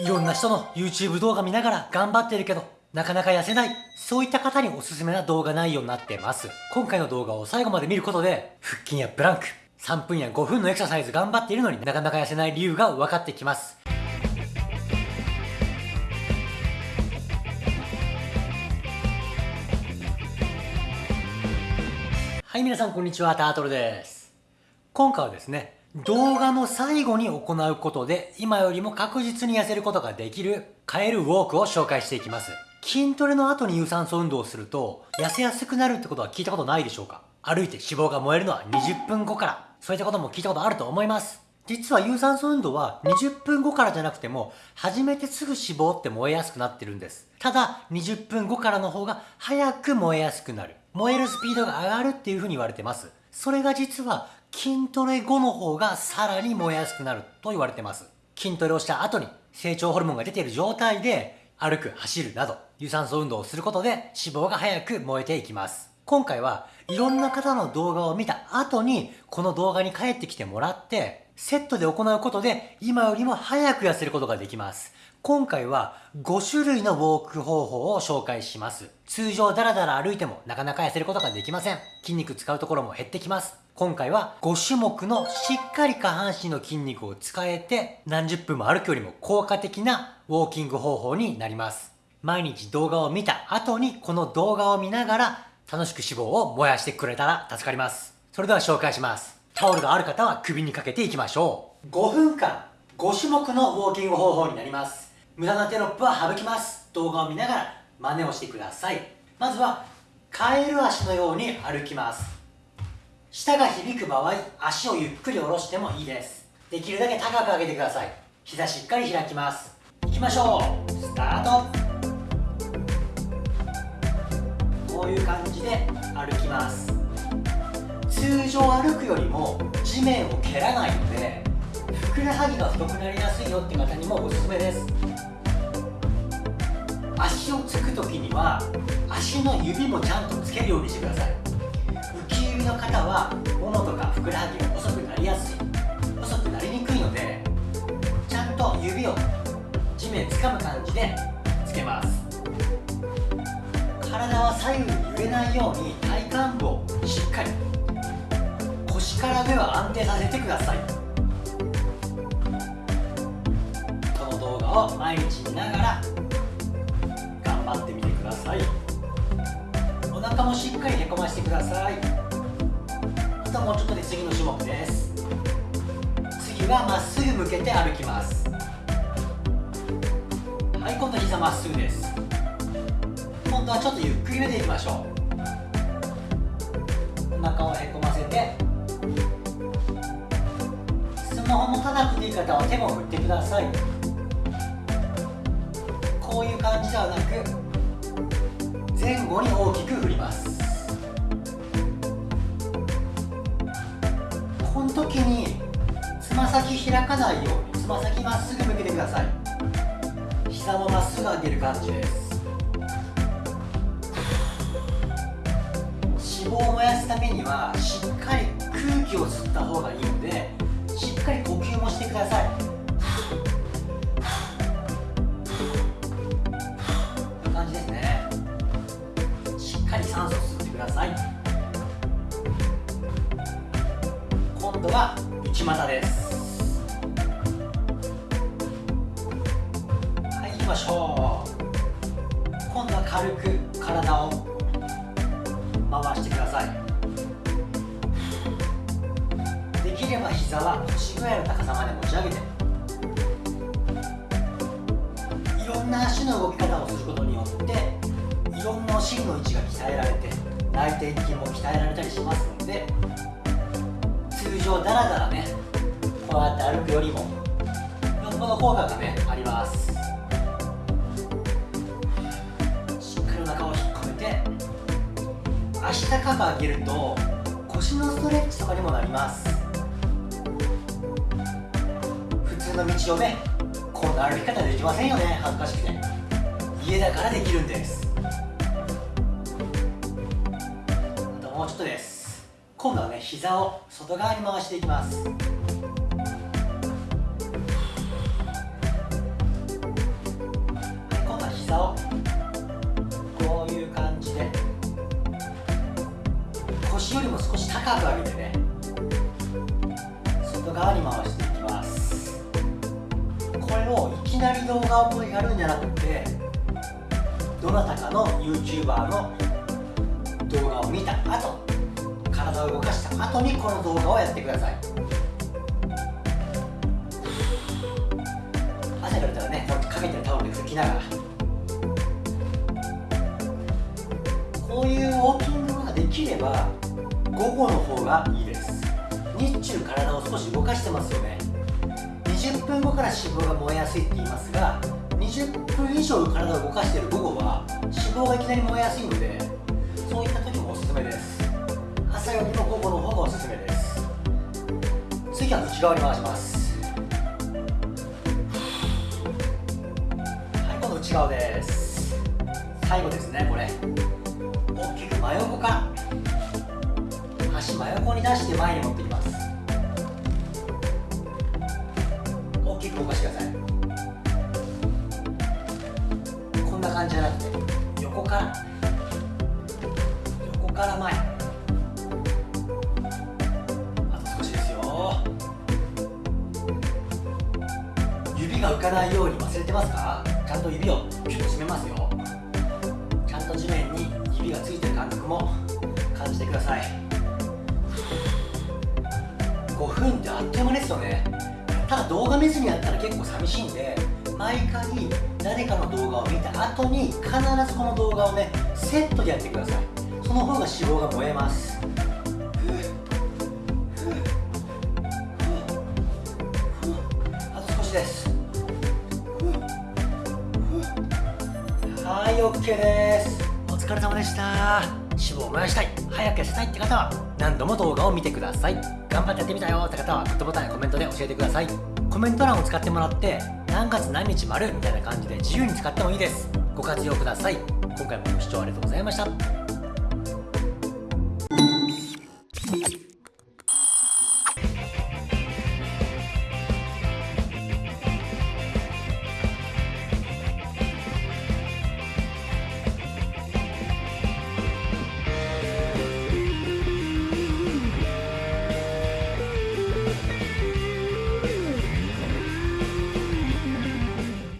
いろんな人の YouTube 動画見ながら頑張ってるけど、なかなか痩せない。そういった方におすすめな動画内容になってます。今回の動画を最後まで見ることで、腹筋やプランク、3分や5分のエクササイズ頑張っているのになかなか痩せない理由が分かってきます。はい、皆さんこんにちは、タートルです。今回はですね、動画の最後に行うことで今よりも確実に痩せることができるカエルウォークを紹介していきます。筋トレの後に有酸素運動をすると痩せやすくなるってことは聞いたことないでしょうか？歩いて脂肪が燃えるのは20分後からそういったことも聞いたことあると思います。実は有酸素運動は20分後からじゃなくても始めてすぐ脂肪って燃えやすくなってるんです。ただ20分後からの方が早く燃えやすくなる。燃えるスピードが上がるっていう風に言われてます。それが実は筋トレ後の方がさらに燃えやすくなると言われてます。筋トレをした後に成長ホルモンが出ている状態で歩く、走るなど有酸素運動をすることで脂肪が早く燃えていきます。今回はいろんな方の動画を見た後にこの動画に帰ってきてもらってセットで行うことで今よりも早く痩せることができます。今回は5種類のウォーク方法を紹介します。通常ダラダラ歩いてもなかなか痩せることができません。筋肉使うところも減ってきます。今回は5種目のしっかり下半身の筋肉を使えて何十分も歩くよりも効果的なウォーキング方法になります。毎日動画を見た後にこの動画を見ながら楽しく脂肪を燃やしてくれたら助かります。それでは紹介します。タオルがある方は首にかけていきましょう。5分間5種目のウォーキング方法になります。無駄なテロップは省きます。動画を見ながら真似をしてください。まずはカエル足のように歩きます。舌が響く場合足をゆっくり下ろしてもいいです。できるだけ高く上げてください。膝しっかり開きます。いきましょう。スタート。こういう感じで歩きます。通常歩くよりも地面を蹴らないのでふくらはぎが太くなりやすいよって方にもおすすめです。足をつく時には足の指もちゃんとつけるようにしてください。の方はももとかふくらはぎが細くなりやすい。細くなりにくいのでちゃんと指を地面掴む感じでつけます。体は左右に揺れないように体幹部をしっかり腰から上は安定させてください。この動画を毎日見ながら頑張ってみてください。お腹もしっかりへこましてください。ともうちょっとで次の種目です。次はまっすぐ向けて歩きます。はい今度膝まっすぐです。今度はちょっとゆっくりめでいきましょう。お腹をへこませてスマホ持たなくていい方は手も振ってください。こういう感じではなく前後に大きく振ります。時につま先開かないようにつま先まっすぐ向けてください。膝もまっすぐ上げる感じです。脂肪を燃やすためにはしっかり空気を吸った方がいいのでしっかり呼吸もしてください。度は内股です。はい行きましょう。今度は軽く体を回してください。できれば膝は腰ぐらいの高さまで持ち上げていろんな足の動き方をすることによっていろんなお尻の位置が鍛えられて内転筋も鍛えられたりしますので通常ダラダラねこうやって歩くよりもよっぽど効果がねあります。しっかりお腹を引っ込めて足高く上げると腰のストレッチとかにもなります。普通の道をねこんな歩き方できませんよね恥ずかしくて。家だからできるんです。あともうちょっとです。今度はね膝を外側に回していきます。今度は膝をこういう感じで腰よりも少し高く上げてね外側に回していきます。これをいきなり動画をやるんじゃなくてどなたかの YouTuber の動画を見た後体を動かした後にこの動画をやってください。汗かいたらねかけてるタオルで拭きながら。こういうウォーキングができれば午後の方がいいです。日中体を少し動かしてますよね。20分後から脂肪が燃えやすいって言いますが20分以上体を動かしている午後は脂肪がいきなり燃えやすいのでそういった時もおすすめです。朝よりも午後の方がおすすめです。次は内側に回します。はい今度内側です。最後ですねこれ。大きく真横か。ら足真横に出して前に持ってきます。大きく動かしてください。こんな感じじゃなくて横から。横から前。が浮かないように忘れてますか？ちゃんと指をピュッと締めますよ。ちゃんと地面に指がついてる感覚も感じてください。5分ってあっという間ですよね。ただ動画見ずにやったら結構寂しいんで毎回誰かの動画を見た後に必ずこの動画をねセットでやってください。その方が脂肪が燃えます。あと少しです。はい OK です。お疲れ様でした。脂肪を燃やしたい。早く痩せたいって方は何度も動画を見てください。頑張ってやってみたよって方はグッドボタンやコメントで教えてください。コメント欄を使ってもらって何月何日丸みたいな感じで自由に使ってもいいです。ご活用ください。今回もご視聴ありがとうございました。